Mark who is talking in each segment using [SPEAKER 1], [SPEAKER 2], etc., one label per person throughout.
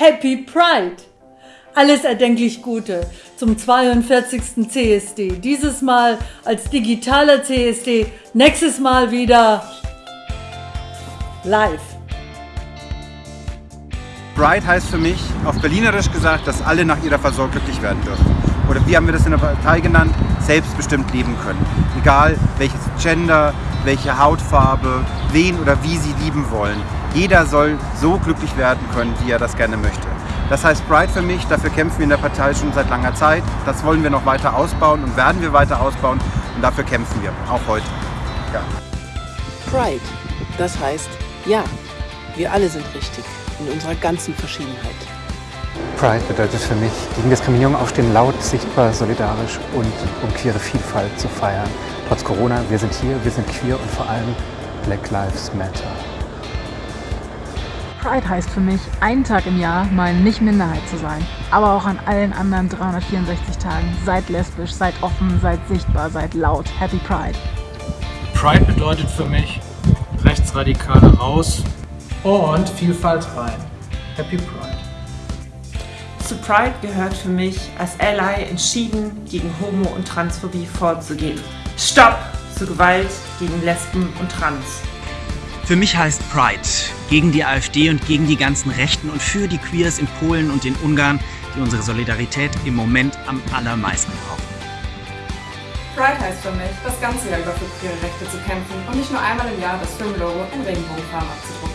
[SPEAKER 1] Happy Pride! Alles erdenklich Gute zum 42. CSD. Dieses Mal als digitaler CSD, nächstes Mal wieder live.
[SPEAKER 2] Pride heißt für mich, auf Berlinerisch gesagt, dass alle nach ihrer Versorgung glücklich werden dürfen. Oder wie haben wir das in der Partei genannt? Selbstbestimmt leben können. Egal welches Gender, welche Hautfarbe, wen oder wie sie lieben wollen. Jeder soll so glücklich werden können, wie er das gerne möchte. Das heißt Pride für mich, dafür kämpfen wir in der Partei schon seit langer Zeit. Das wollen wir noch weiter ausbauen und werden wir weiter ausbauen und dafür kämpfen wir, auch heute. Ja.
[SPEAKER 3] Pride, das heißt, ja, wir alle sind richtig, in unserer ganzen Verschiedenheit.
[SPEAKER 4] Pride bedeutet für mich, gegen Diskriminierung aufstehen, laut, sichtbar, solidarisch und um queere Vielfalt zu feiern. Trotz Corona, wir sind hier, wir sind queer und vor allem Black Lives Matter.
[SPEAKER 5] Pride heißt für mich, einen Tag im Jahr mal nicht Minderheit zu sein. Aber auch an allen anderen 364 Tagen. Seid lesbisch, seid offen, seid sichtbar, seid laut. Happy Pride.
[SPEAKER 6] Pride bedeutet für mich Rechtsradikale raus und Vielfalt rein. Happy Pride.
[SPEAKER 7] Zu Pride gehört für mich als Ally entschieden gegen Homo- und Transphobie vorzugehen. Stopp zu Gewalt gegen Lesben und Trans.
[SPEAKER 8] Für mich heißt Pride gegen die AfD und gegen die ganzen Rechten und für die Queers in Polen und in Ungarn, die unsere Solidarität im Moment am allermeisten brauchen.
[SPEAKER 9] Pride heißt für mich, das ganze Jahr über für queere Rechte zu kämpfen und nicht nur einmal im Jahr das Filmlogo in Regenbogenfarben abzudrucken.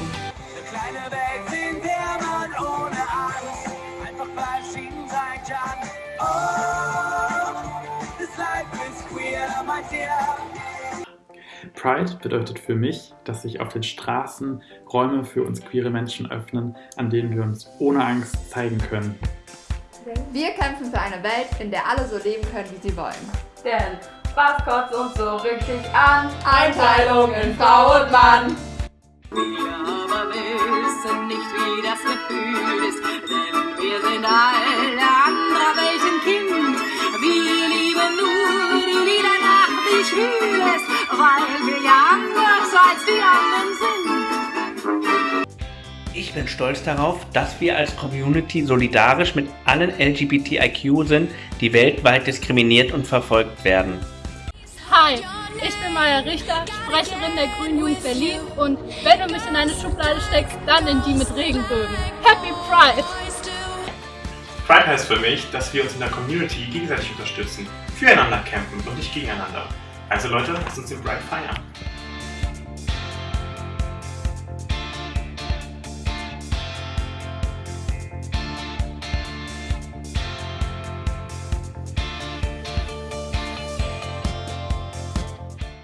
[SPEAKER 10] Pride bedeutet für mich, dass sich auf den Straßen Räume für uns queere Menschen öffnen, an denen wir uns ohne Angst zeigen können.
[SPEAKER 11] Wir kämpfen für eine Welt, in der alle so leben können, wie sie wollen.
[SPEAKER 12] Denn was kotzt uns so richtig an? Einteilung in Frau und Mann.
[SPEAKER 13] Wir aber wissen nicht, wie das Gefühl ist, denn wir sind alle anderer welchen Kind. Wir nach, wie schwül es weil wir ja anders als die anderen sind.
[SPEAKER 14] Ich bin stolz darauf, dass wir als Community solidarisch mit allen LGBTIQ sind, die weltweit diskriminiert und verfolgt werden.
[SPEAKER 15] Hi, ich bin Maja Richter, Sprecherin der Grünen Jugend Berlin und wenn du mich in eine Schublade steckst, dann in die mit Regenbögen. Happy Pride!
[SPEAKER 10] Pride heißt für mich, dass wir uns in der Community gegenseitig unterstützen, füreinander kämpfen und nicht gegeneinander. Also Leute, lasst uns den Pride feiern.